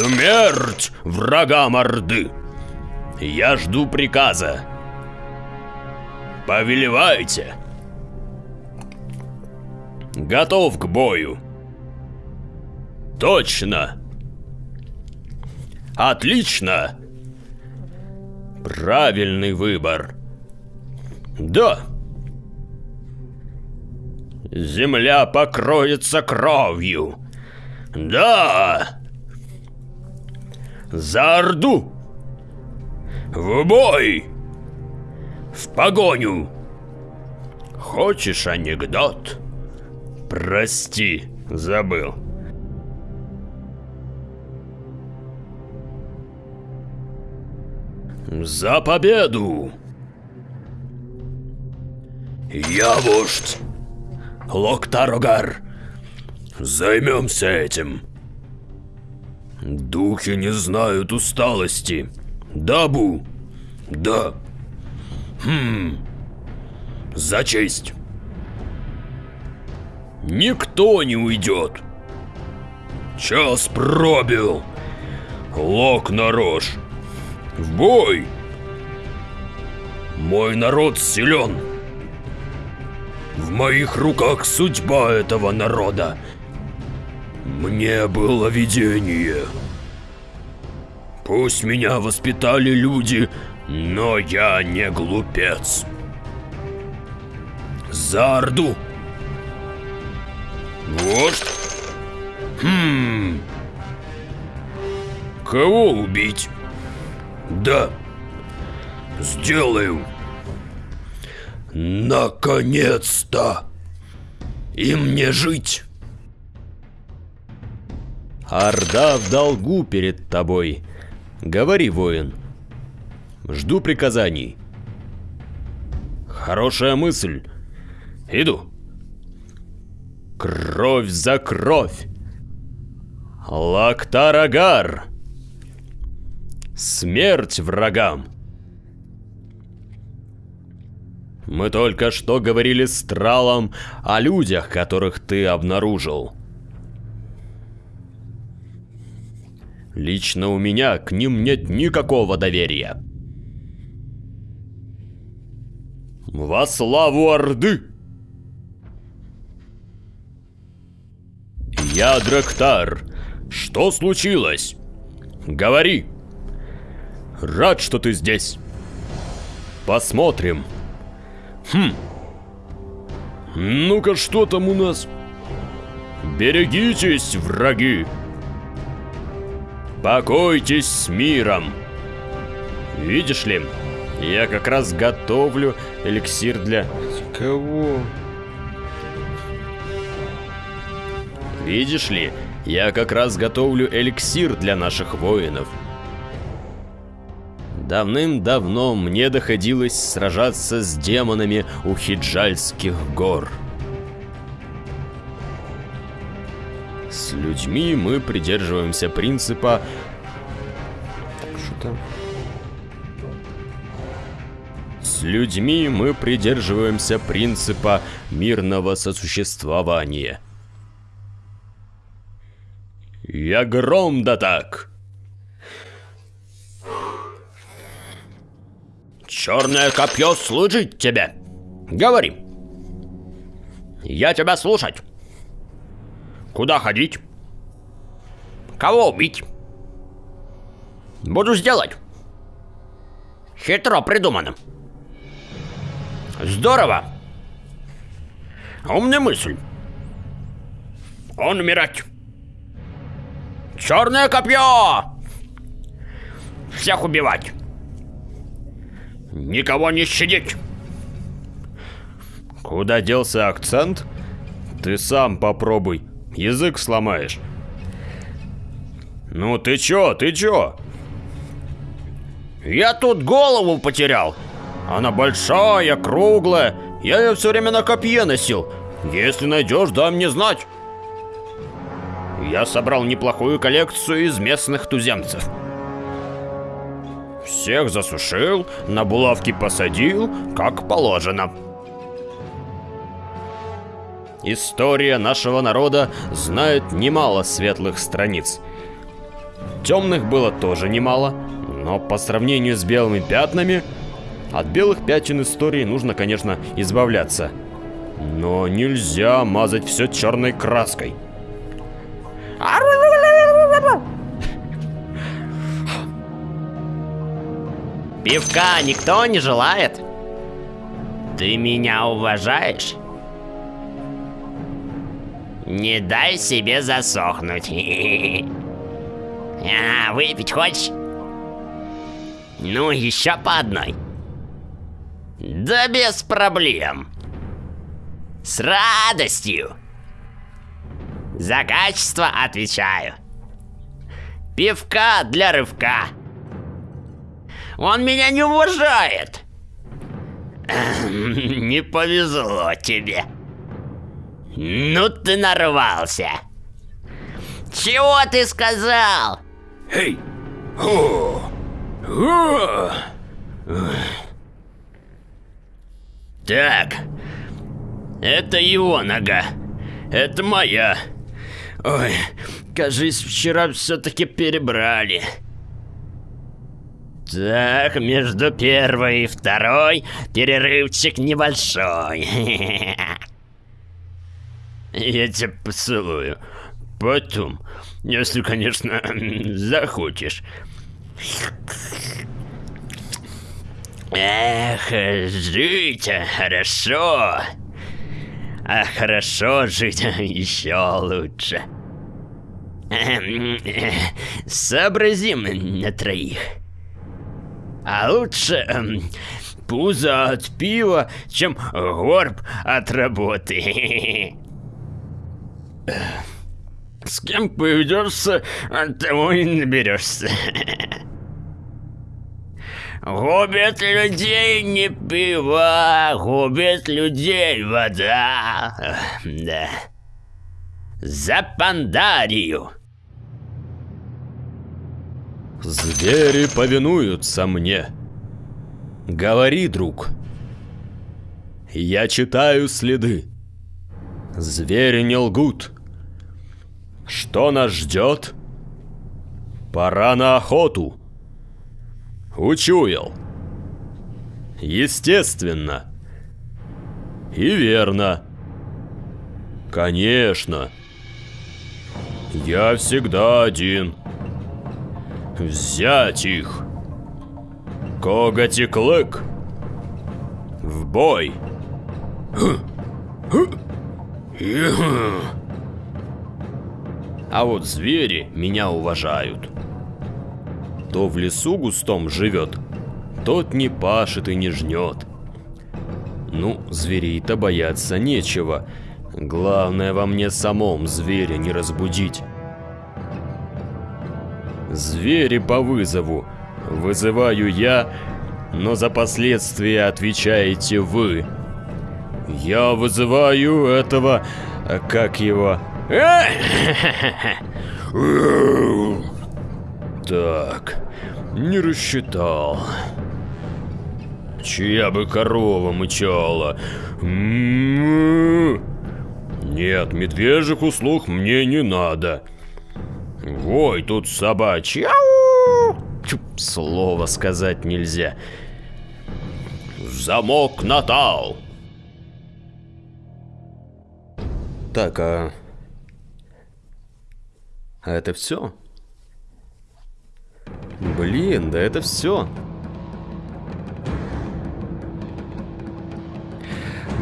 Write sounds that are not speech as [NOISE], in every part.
Смерть врагам Орды! Я жду приказа. Повелевайте. Готов к бою. Точно. Отлично. Правильный выбор. Да. Земля покроется кровью. Да. За Орду! В бой! В погоню! Хочешь анекдот? Прости, забыл. За победу! Я вождь. Локтарогар. Займемся этим. Духи не знают усталости. Дабу. Да. Хм. За честь. Никто не уйдет. Час пробил. Лок на рожь. В бой. Мой народ силен. В моих руках судьба этого народа. Мне было видение. Пусть меня воспитали люди, но я не глупец. За Орду. Вождь? Хм. Кого убить? Да. Сделаю. Наконец-то. И мне жить. Орда в долгу перед тобой. Говори, воин. Жду приказаний. Хорошая мысль. Иду. Кровь за кровь. Лактарагар. Смерть врагам. Мы только что говорили с Тралом о людях, которых ты обнаружил. Лично у меня к ним нет никакого доверия. Во славу Орды! Я Драктар. Что случилось? Говори. Рад, что ты здесь. Посмотрим. Хм. Ну-ка, что там у нас? Берегитесь, враги. Покойтесь с миром. Видишь ли, я как раз готовлю эликсир для... Кого? Видишь ли, я как раз готовлю эликсир для наших воинов. Давным-давно мне доходилось сражаться с демонами у Хиджальских гор. С людьми мы придерживаемся принципа Что там? С людьми мы придерживаемся принципа мирного сосуществования. Я гром да так. Черное копье служить тебе. Говори. Я тебя слушать. Куда ходить? Кого убить? Буду сделать. Хитро придумано. Здорово. У меня мысль. Он умирать. Черное копье! Всех убивать. Никого не щадить. Куда делся акцент? Ты сам попробуй. Язык сломаешь. Ну ты чё, ты чё? Я тут голову потерял. Она большая, круглая. Я ее все время на копье носил. Если найдешь, дай мне знать. Я собрал неплохую коллекцию из местных туземцев. Всех засушил, на булавки посадил, как положено. История нашего народа знает немало светлых страниц. Темных было тоже немало, но по сравнению с белыми пятнами, от белых пятен истории нужно, конечно, избавляться. Но нельзя мазать все черной краской. Пивка никто не желает? Ты меня уважаешь? Не дай себе засохнуть. [LAUGHS] А, выпить хочешь? Ну, еще по одной. Да без проблем. С радостью. За качество отвечаю. Пивка для рывка. Он меня не уважает. [LAUGHS] Не повезло тебе. Ну ты нарвался. Чего ты сказал? Эй! О! О! Так, это его нога, это моя. Ой, кажись, вчера все-таки перебрали. Так, между первой и второй перерывчик небольшой. [LAUGHS] Я тебя поцелую. Потом, если, конечно, [CLEARS THROAT] захочешь. Эх, жить хорошо. А хорошо жить [LAUGHS] еще лучше. [CLEARS THROAT] Сообразим на троих. А лучше эм, пузо от пива, чем горб от работы. [LAUGHS] С кем поведешься, от того и наберешься. Губит людей не пиво, губит людей вода. Да. За пандарию. Звери повинуются мне. Говори, друг. Я читаю следы. Звери не лгут. Что нас ждет? Пора на охоту. Учуял. Естественно. И верно. Конечно. Я всегда один. Взять их. Коготь и клык. В бой. [CLEARS THROAT] А вот звери меня уважают. Кто в лесу густом живет, тот не пашет и не жнет. Ну, зверей-то бояться нечего. Главное во мне самом зверя не разбудить. Звери по вызову. Вызываю я, но за последствия отвечаете вы. Я вызываю этого... Как его? Так, не рассчитал. Чья бы корова мычала? Нет, медвежьих услуг мне не надо. Ой, тут собачья. Слово сказать нельзя. Замок Натал. Так, а... А это все? Блин, да это все.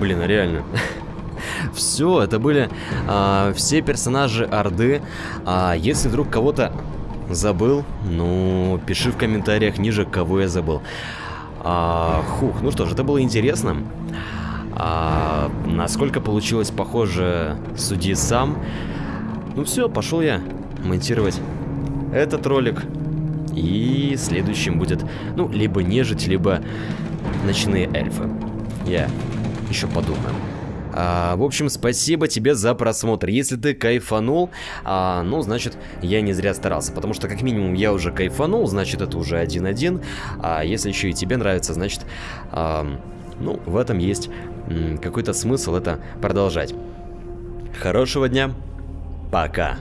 Блин, а реально. [LAUGHS] все, это были а, все персонажи Орды. А если вдруг кого-то забыл, ну, пиши в комментариях ниже, кого я забыл. А, хух, ну что ж, это было интересно. А, насколько получилось похоже, суди сам. Ну все, пошел я монтировать этот ролик. И следующим будет, ну, либо нежить, либо ночные эльфы. Я еще подумаю. А, в общем, спасибо тебе за просмотр. Если ты кайфанул, а, ну, значит, я не зря старался. Потому что, как минимум, я уже кайфанул, значит, это уже 1-1. А если еще и тебе нравится, значит, а, ну, в этом есть какой-то смысл это продолжать. Хорошего дня. Пока.